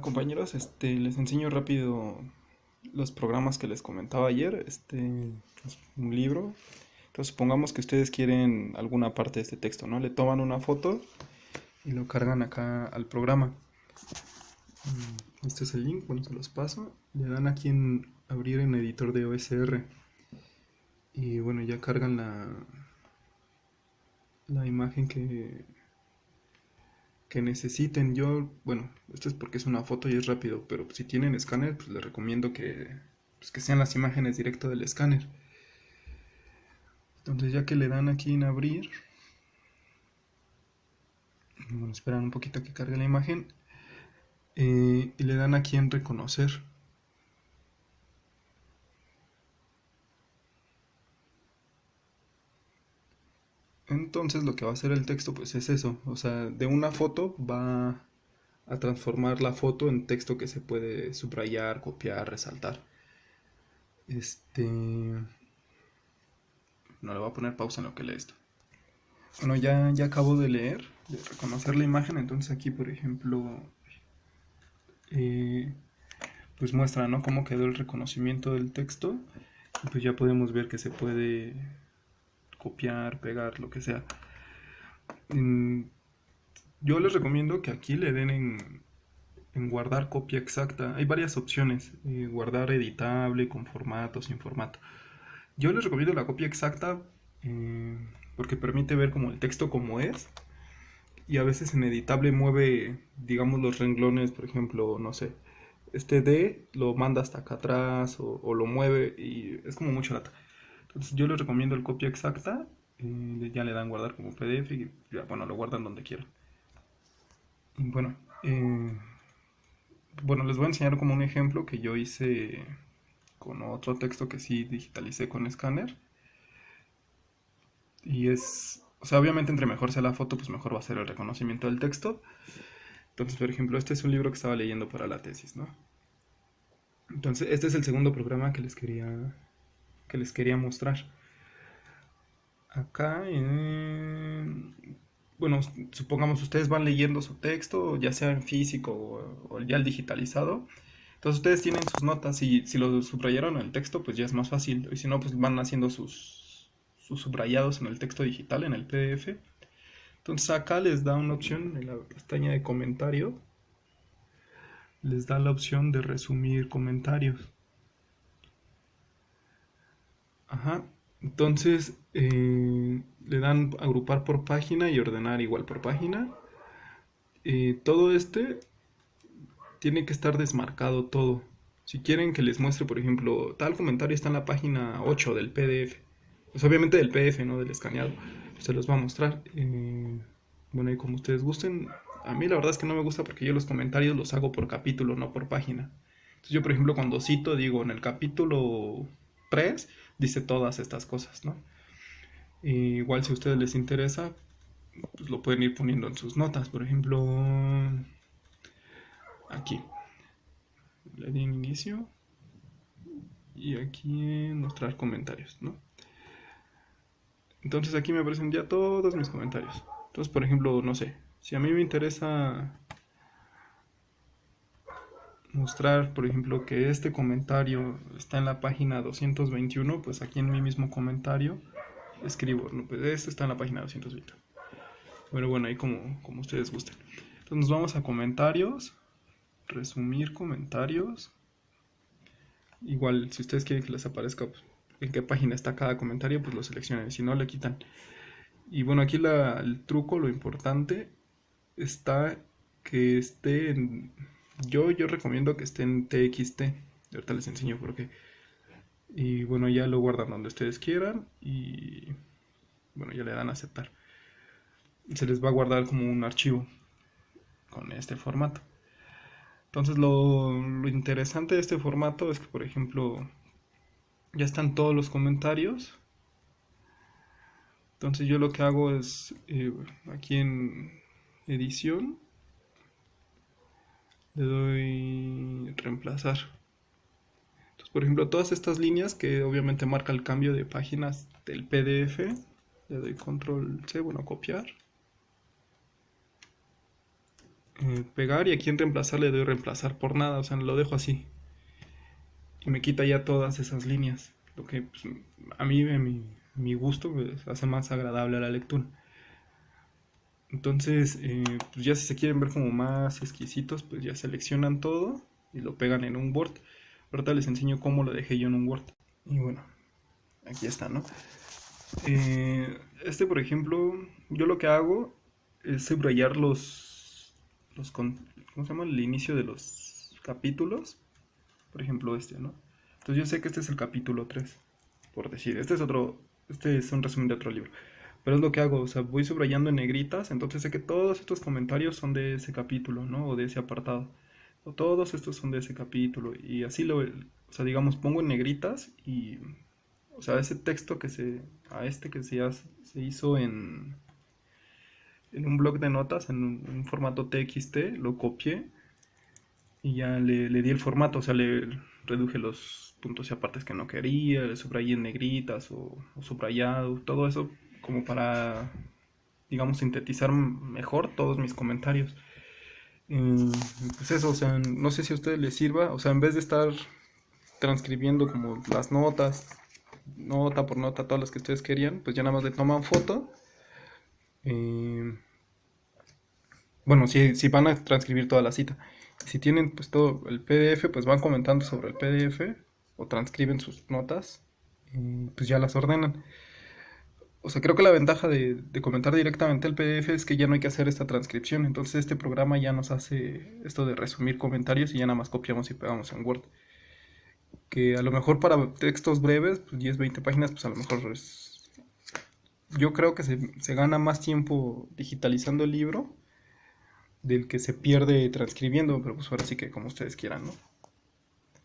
Compañeros, este, les enseño rápido los programas que les comentaba ayer, este, es un libro. Entonces supongamos que ustedes quieren alguna parte de este texto, ¿no? Le toman una foto y lo cargan acá al programa. Mm, este es el link, bueno, se los paso. Le dan aquí en abrir en editor de OSR. Y bueno, ya cargan la, la imagen que, que necesiten. Yo, bueno, esto es porque es una foto y es rápido, pero si tienen escáner, pues les recomiendo que, pues que sean las imágenes directo del escáner. Entonces ya que le dan aquí en abrir, bueno, esperan un poquito que cargue la imagen eh, y le dan aquí en reconocer. Entonces lo que va a hacer el texto pues es eso, o sea, de una foto va a transformar la foto en texto que se puede subrayar, copiar, resaltar. Este... No le voy a poner pausa en lo que lee esto. Bueno, ya, ya acabo de leer, de reconocer la imagen, entonces aquí por ejemplo, eh, pues muestra, ¿no? Cómo quedó el reconocimiento del texto. Pues ya podemos ver que se puede copiar, pegar, lo que sea. yo les recomiendo que aquí le den en, guardar copia exacta. Hay varias opciones, eh, guardar editable, con formato, sin formato. Yo les recomiendo la copia exacta eh, porque permite ver como el texto como es. Y a veces en editable mueve, digamos, los renglones, por ejemplo, no sé, este D lo manda hasta acá atrás o, o lo mueve y es como mucho lata. Entonces yo les recomiendo el copia exacta, eh, ya le dan guardar como PDF y bueno, lo guardan donde quieran. Bueno, eh, bueno, les voy a enseñar como un ejemplo que yo hice con otro texto que sí digitalicé con escáner. Y es, o sea, obviamente entre mejor sea la foto, pues mejor va a ser el reconocimiento del texto. Entonces, por ejemplo, este es un libro que estaba leyendo para la tesis, ¿no? Entonces, este es el segundo programa que les quería que les quería mostrar. Acá, bueno, supongamos ustedes van leyendo su texto, ya sea en físico o, ya el digitalizado. Entonces ustedes tienen sus notas y si lo subrayaron en el texto, pues ya es más fácil. Y si no, pues van haciendo sus, sus subrayados en el texto digital, en el PDF. Entonces acá les da una opción en la pestaña de comentario. Les da la opción de resumir comentarios. Ajá. Entonces eh, le dan agrupar por página y ordenar igual por página. Eh, todo este tiene que estar desmarcado todo. Si quieren que les muestre, por ejemplo, tal comentario está en la página 8 del PDF. Pues obviamente del PDF, no del escaneado. Se los va a mostrar. Eh, bueno, y como ustedes gusten. A mí la verdad es que no me gusta porque yo los comentarios los hago por capítulo, no por página. Entonces yo, por ejemplo, cuando cito, digo en el capítulo 3 dice todas estas cosas, ¿no? igual si a ustedes les interesa, pues lo pueden ir poniendo en sus notas, por ejemplo, aquí. Le di inicio y aquí mostrar comentarios, ¿no? Entonces aquí me aparecen ya todos mis comentarios. Entonces, por ejemplo, no sé, si a mí me interesa mostrar, por ejemplo, que este comentario está en la página 221, pues aquí en mi mismo comentario escribo, pues este está en la página 220. Bueno, bueno, ahí como, como ustedes gusten. Entonces nos vamos a comentarios, resumir comentarios. Igual, si ustedes quieren que les aparezca pues, en qué página está cada comentario, pues lo seleccionan, si no le quitan. Y bueno, aquí el truco, lo importante, está que esté en yo, yo recomiendo que esté en TXT. Ahorita les enseño por qué. Y bueno, ya lo guardan donde ustedes quieran. Y bueno, ya le dan a aceptar. Se les va a guardar como un archivo con este formato. Entonces lo, interesante de este formato es que, por ejemplo, ya están todos los comentarios. Entonces yo lo que hago es eh, aquí en edición le doy reemplazar. Entonces, por ejemplo, todas estas líneas que obviamente marca el cambio de páginas del PDF, le doy control C, bueno, copiar. eh, pegar y aquí en reemplazar le doy reemplazar por nada, o sea, lo dejo así. Y me quita ya todas esas líneas, lo que pues, a mí, mi, mi gusto, pues, hace más agradable a la lectura. Entonces, eh, pues ya si se quieren ver como más exquisitos, pues ya seleccionan todo y lo pegan en un Word. Ahorita les enseño cómo lo dejé yo en un Word. Y bueno, aquí está, ¿no? Eh, este, por ejemplo, yo lo que hago es subrayar los, los ¿cómo se llama? El inicio de los capítulos. Por ejemplo, este, ¿no? Entonces yo sé que este es el capítulo 3, por decir. Este es otro, este es un resumen de otro libro. Pero es lo que hago, o sea, voy subrayando en negritas, entonces sé que todos estos comentarios son de ese capítulo, ¿no? O de ese apartado. O todos estos son de ese capítulo. Y así lo, o sea, digamos, pongo en negritas y, o sea, ese texto que se, a este que se, se hizo en, en un blog de notas, en un, formato TXT, lo copié y ya le, di el formato, o sea, le reduje los puntos y apartes que no quería, le subrayé en negritas o, o subrayado, todo eso como para, digamos, sintetizar mejor todos mis comentarios. pues eso, o sea, no sé si a ustedes les sirva, o sea, en vez de estar transcribiendo como las notas, nota por nota, todas las que ustedes querían, pues ya nada más le toman foto. bueno, si, si van a transcribir toda la cita. Si tienen pues todo el PDF, pues van comentando sobre el PDF o transcriben sus notas y pues ya las ordenan. O sea, creo que la ventaja de, comentar directamente el PDF es que ya no hay que hacer esta transcripción. Entonces este programa ya nos hace esto de resumir comentarios y ya nada más copiamos y pegamos en Word. Que a lo mejor para textos breves, pues 10, 20 páginas, pues a lo mejor es... Yo creo que se, se gana más tiempo digitalizando el libro del que se pierde transcribiendo, pero pues ahora sí que como ustedes quieran, ¿no?